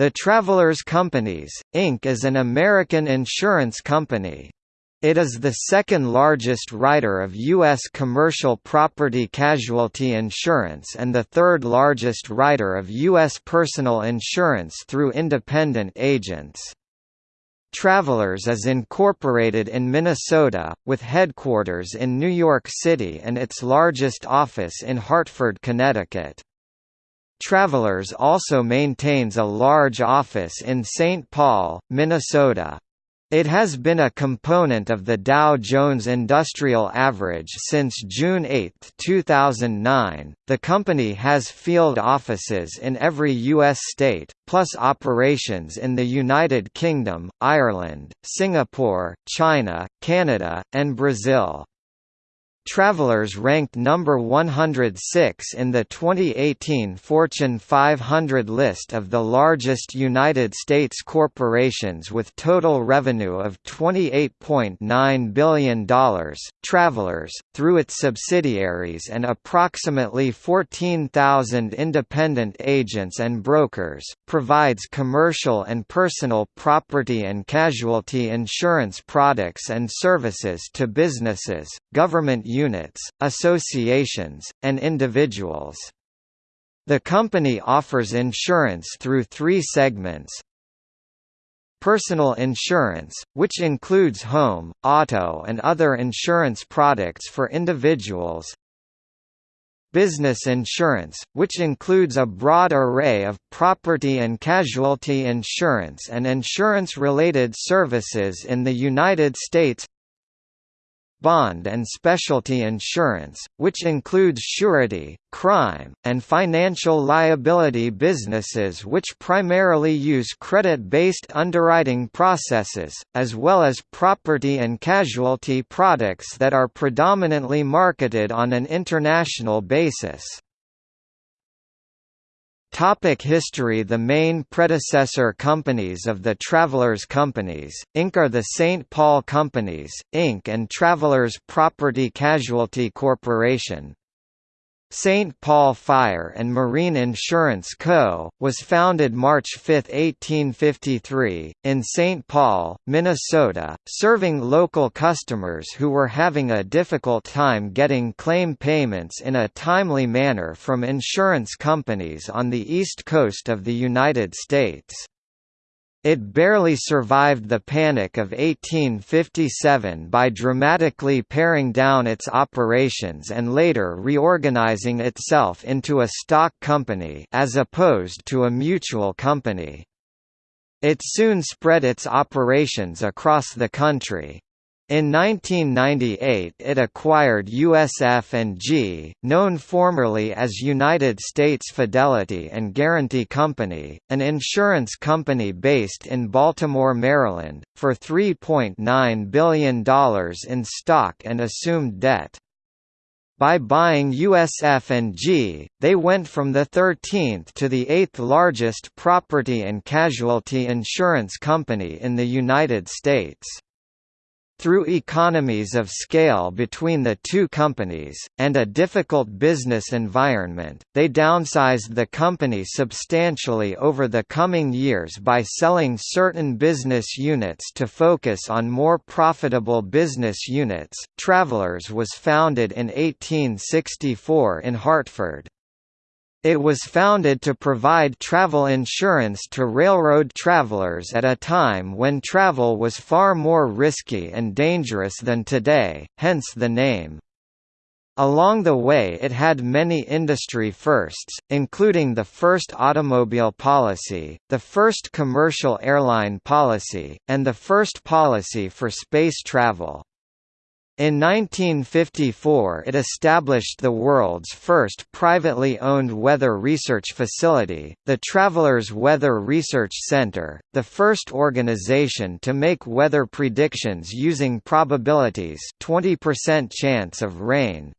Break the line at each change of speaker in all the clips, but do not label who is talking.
The Travelers Companies, Inc. is an American insurance company. It is the second largest writer of U.S. commercial property casualty insurance and the third largest writer of U.S. personal insurance through independent agents. Travelers is incorporated in Minnesota, with headquarters in New York City and its largest office in Hartford, Connecticut. Travelers also maintains a large office in St. Paul, Minnesota. It has been a component of the Dow Jones Industrial Average since June 8, 2009. The company has field offices in every U.S. state, plus operations in the United Kingdom, Ireland, Singapore, China, Canada, and Brazil. Travelers ranked number 106 in the 2018 Fortune 500 list of the largest United States corporations with total revenue of $28.9 billion. Travelers, through its subsidiaries and approximately 14,000 independent agents and brokers, provides commercial and personal property and casualty insurance products and services to businesses, government units, associations, and individuals. The company offers insurance through three segments. Personal insurance, which includes home, auto and other insurance products for individuals. Business insurance, which includes a broad array of property and casualty insurance and insurance-related services in the United States bond and specialty insurance, which includes surety, crime, and financial liability businesses which primarily use credit-based underwriting processes, as well as property and casualty products that are predominantly marketed on an international basis. Topic history The main predecessor companies of the Travelers Companies, Inc. are the St. Paul Companies, Inc. and Travelers Property Casualty Corporation, St. Paul Fire and Marine Insurance Co., was founded March 5, 1853, in St. Paul, Minnesota, serving local customers who were having a difficult time getting claim payments in a timely manner from insurance companies on the east coast of the United States. It barely survived the Panic of 1857 by dramatically paring down its operations and later reorganizing itself into a stock company as opposed to a mutual company. It soon spread its operations across the country. In 1998 it acquired USF&G, known formerly as United States Fidelity and Guarantee Company, an insurance company based in Baltimore, Maryland, for $3.9 billion in stock and assumed debt. By buying USF&G, they went from the 13th to the 8th largest property and casualty insurance company in the United States. Through economies of scale between the two companies, and a difficult business environment, they downsized the company substantially over the coming years by selling certain business units to focus on more profitable business units. Travelers was founded in 1864 in Hartford. It was founded to provide travel insurance to railroad travelers at a time when travel was far more risky and dangerous than today, hence the name. Along the way it had many industry firsts, including the first automobile policy, the first commercial airline policy, and the first policy for space travel. In 1954 it established the world's first privately owned weather research facility, the Travelers Weather Research Center, the first organization to make weather predictions using probabilities 20% chance of rain,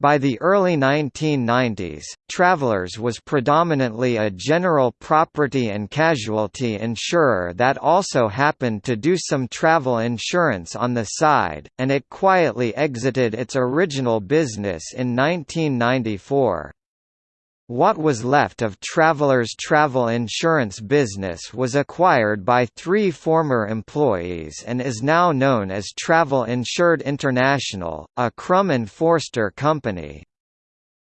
by the early 1990s, Travelers was predominantly a general property and casualty insurer that also happened to do some travel insurance on the side, and it quietly exited its original business in 1994. What was left of Travelers' travel insurance business was acquired by three former employees and is now known as Travel Insured International, a Crum and Forster company.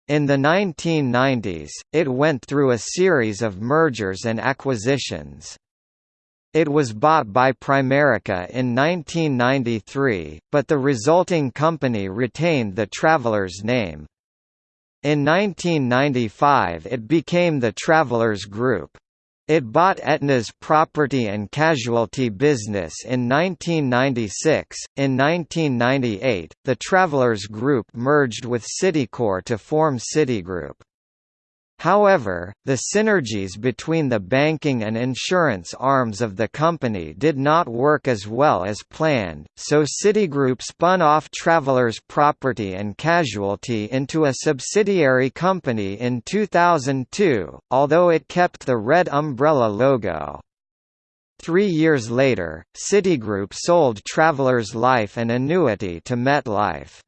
In the 1990s, it went through a series of mergers and acquisitions. It was bought by Primerica in 1993, but the resulting company retained the Travelers name. In 1995 it became the Travelers Group. It bought Aetna's property and casualty business in 1996. In 1998, the Travelers Group merged with Citicorp to form Citigroup. However, the synergies between the banking and insurance arms of the company did not work as well as planned, so Citigroup spun off Travelers Property and Casualty into a subsidiary company in 2002, although it kept the red umbrella logo. Three years later, Citigroup sold Travelers Life and Annuity to MetLife.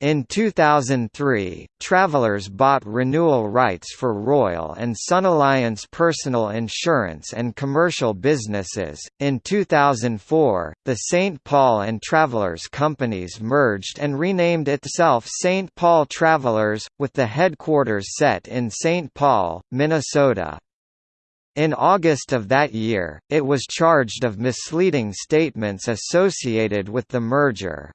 In 2003, Travelers bought renewal rights for Royal and SunAlliance personal insurance and commercial businesses. In 2004, the St. Paul and Travelers companies merged and renamed itself St. Paul Travelers, with the headquarters set in St. Paul, Minnesota. In August of that year, it was charged of misleading statements associated with the merger.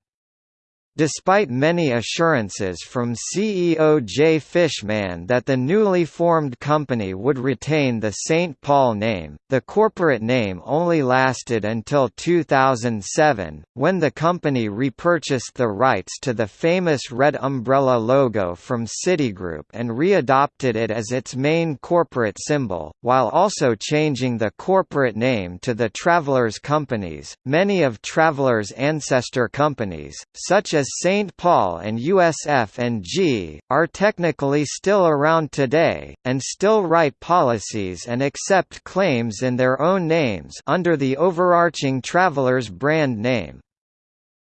Despite many assurances from CEO Jay Fishman that the newly formed company would retain the St. Paul name, the corporate name only lasted until 2007, when the company repurchased the rights to the famous red umbrella logo from Citigroup and readopted it as its main corporate symbol, while also changing the corporate name to the Travelers Companies. Many of Travelers' ancestor companies, such as St. Paul and USF&G, are technically still around today, and still write policies and accept claims in their own names under the overarching Travelers brand name.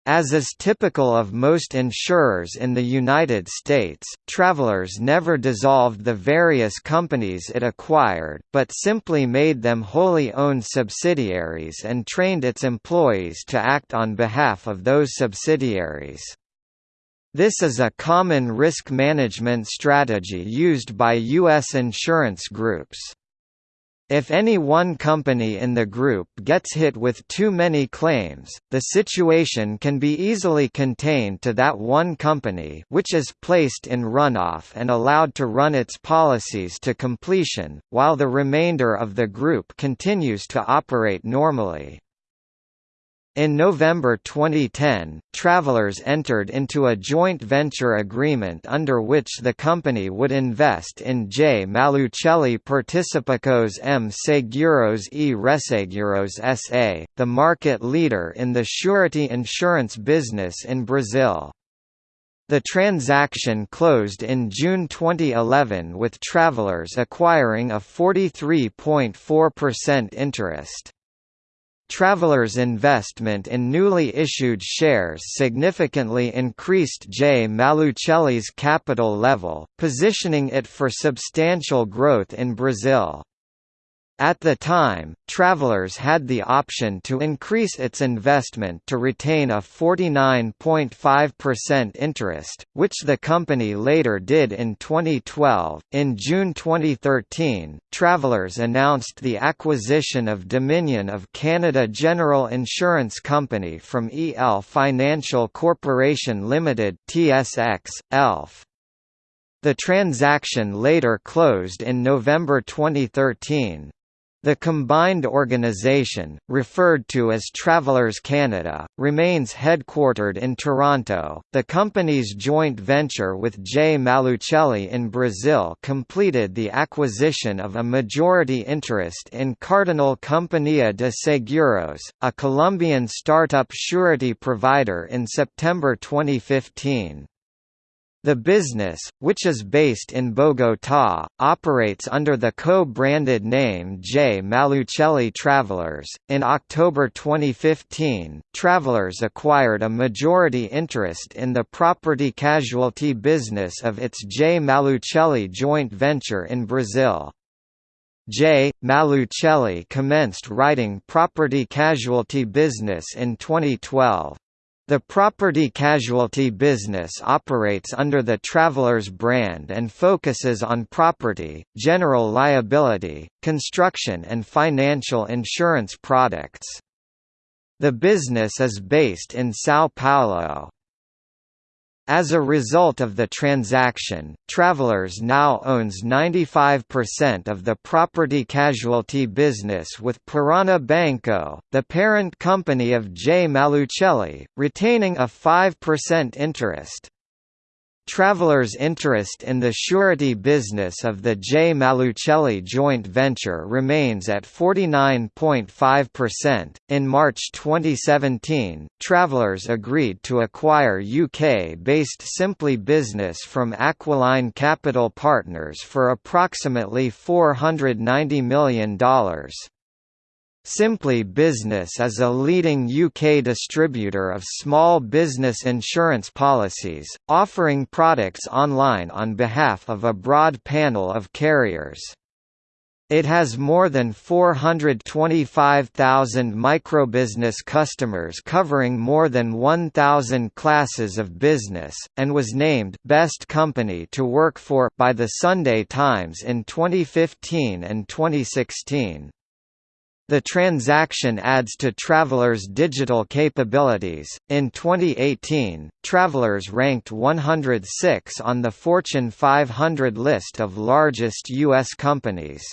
As is typical of most insurers in the United States, Travelers never dissolved the various companies it acquired, but simply made them wholly owned subsidiaries and trained its employees to act on behalf of those subsidiaries. This is a common risk management strategy used by U.S. insurance groups. If any one company in the group gets hit with too many claims, the situation can be easily contained to that one company which is placed in runoff and allowed to run its policies to completion, while the remainder of the group continues to operate normally. In November 2010, Travelers entered into a joint venture agreement under which the company would invest in J. Malucelli Participações em Seguros e Resseguros S.A., the market leader in the surety insurance business in Brazil. The transaction closed in June 2011 with Travelers acquiring a 43.4% interest. Travelers' investment in newly issued shares significantly increased J. Malucelli's capital level, positioning it for substantial growth in Brazil. At the time, Travelers had the option to increase its investment to retain a 49.5% interest, which the company later did in 2012. In June 2013, Travelers announced the acquisition of Dominion of Canada General Insurance Company from EL Financial Corporation Limited (TSX) ELF. The transaction later closed in November 2013. The combined organization, referred to as Travelers Canada, remains headquartered in Toronto. The company's joint venture with J. Malucelli in Brazil completed the acquisition of a majority interest in Cardinal Companhia de Seguros, a Colombian startup surety provider in September 2015. The business, which is based in Bogotá, operates under the co-branded name J. Malucelli Travelers. In October 2015, Travelers acquired a majority interest in the property casualty business of its J. Malucelli joint venture in Brazil. J. Malucelli commenced writing property casualty business in 2012. The property casualty business operates under the Travelers brand and focuses on property, general liability, construction and financial insurance products. The business is based in São Paulo. As a result of the transaction, Travelers now owns 95% of the property casualty business with Parana Banco, the parent company of J. Malucelli, retaining a 5% interest. Travelers' interest in the surety business of the J. Malucelli joint venture remains at 49.5%. In March 2017, Travelers agreed to acquire UK based Simply Business from Aquiline Capital Partners for approximately $490 million. Simply Business is a leading UK distributor of small business insurance policies, offering products online on behalf of a broad panel of carriers. It has more than 425,000 microbusiness customers covering more than 1,000 classes of business, and was named Best Company to Work For by the Sunday Times in 2015 and 2016. The transaction adds to Travelers' digital capabilities. In 2018, Travelers ranked 106 on the Fortune 500 list of largest U.S. companies.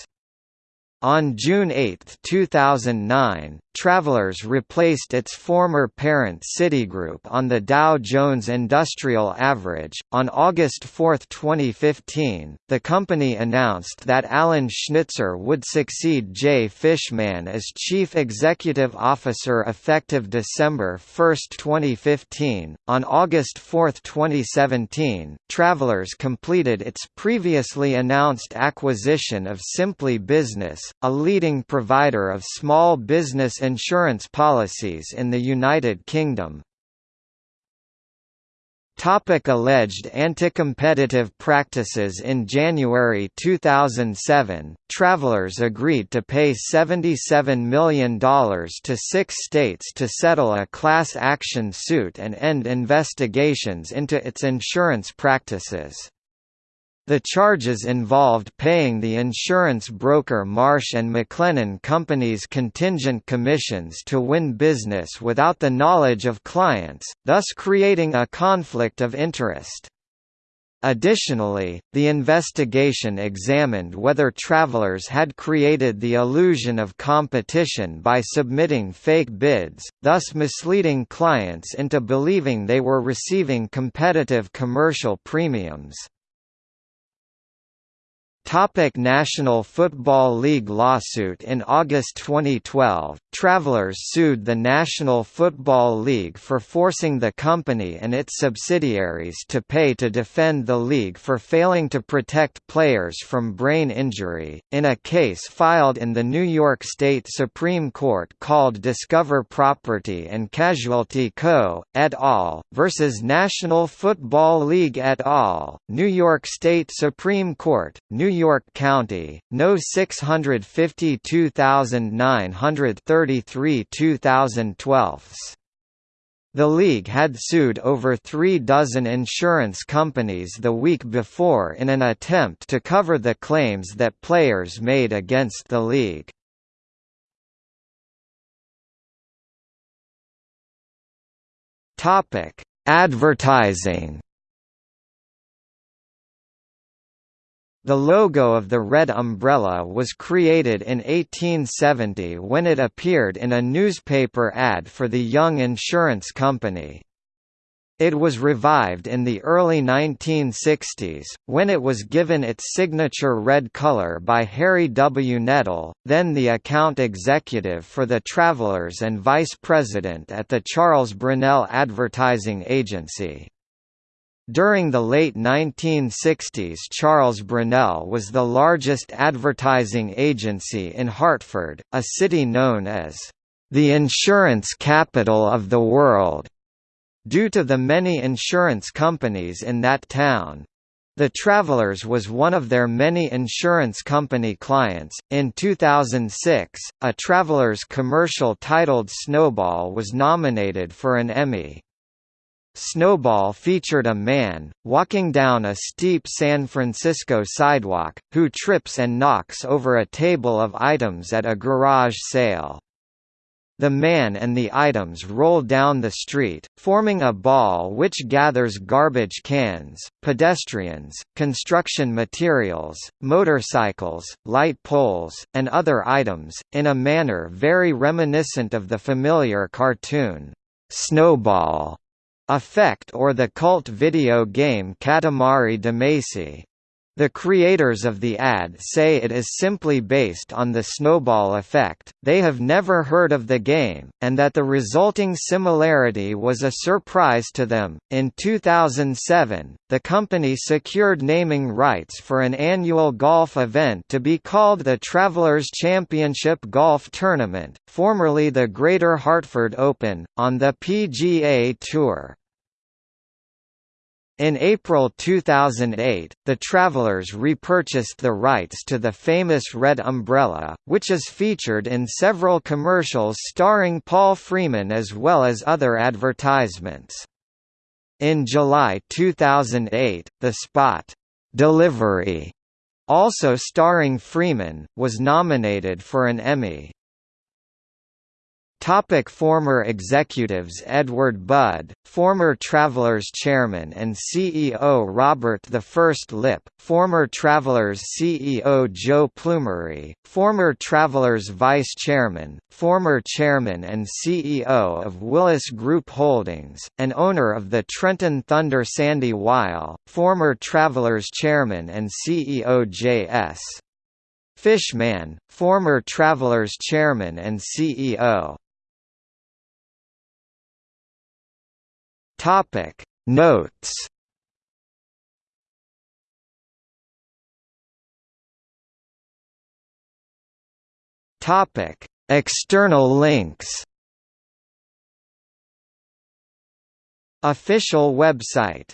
On June 8, 2009, Travelers replaced its former parent Citigroup on the Dow Jones Industrial Average. On August 4, 2015, the company announced that Alan Schnitzer would succeed Jay Fishman as Chief Executive Officer effective December 1, 2015. On August 4, 2017, Travelers completed its previously announced acquisition of Simply Business, a leading provider of small business insurance policies in the United Kingdom. Topic alleged anti-competitive practices In January 2007, Travelers agreed to pay $77 million to six states to settle a class action suit and end investigations into its insurance practices. The charges involved paying the insurance broker Marsh & McLennan Company's contingent commissions to win business without the knowledge of clients, thus creating a conflict of interest. Additionally, the investigation examined whether travelers had created the illusion of competition by submitting fake bids, thus misleading clients into believing they were receiving competitive commercial premiums. Topic National Football League lawsuit In August 2012, Travelers sued the National Football League for forcing the company and its subsidiaries to pay to defend the league for failing to protect players from brain injury, in a case filed in the New York State Supreme Court called Discover Property and Casualty Co., et al., versus National Football League et al., New York State Supreme Court, New York County, No. 652933 2012. The league had sued over three dozen insurance companies the week before in an attempt to cover the claims that players made against the league. Advertising The logo of the red umbrella was created in 1870 when it appeared in a newspaper ad for the Young Insurance Company. It was revived in the early 1960s, when it was given its signature red color by Harry W. Knettell, then the account executive for the Travelers and vice president at the Charles Brunelle Advertising Agency. During the late 1960s Charles Brunelle was the largest advertising agency in Hartford, a city known as the insurance capital of the world, due to the many insurance companies in that town. The Travelers was one of their many insurance company clients. In 2006, a Travelers commercial titled Snowball was nominated for an Emmy. Snowball featured a man, walking down a steep San Francisco sidewalk, who trips and knocks over a table of items at a garage sale. The man and the items roll down the street, forming a ball which gathers garbage cans, pedestrians, construction materials, motorcycles, light poles, and other items, in a manner very reminiscent of the familiar cartoon, Snowball Effect or the cult video game Katamari Damacy. The creators of the ad say it is simply based on the snowball effect, they have never heard of the game, and that the resulting similarity was a surprise to them. In 2007, the company secured naming rights for an annual golf event to be called the Travelers Championship Golf Tournament, formerly the Greater Hartford Open, on the PGA Tour. In April 2008, the Travelers repurchased the rights to the famous Red Umbrella, which is featured in several commercials starring Paul Freeman as well as other advertisements. In July 2008, the spot, "'Delivery' also starring Freeman, was nominated for an Emmy. Topic former executives Edward Budd, former Travelers chairman and CEO Robert I Lipp, former Travelers CEO Joe Plumeri, former Travelers vice chairman, former chairman and CEO of Willis Group Holdings, and owner of the Trenton Thunder Sandy Weill, former Travelers chairman and CEO J.S. Fishman, former Travelers chairman and CEO Topic Notes. Topic External links. Official website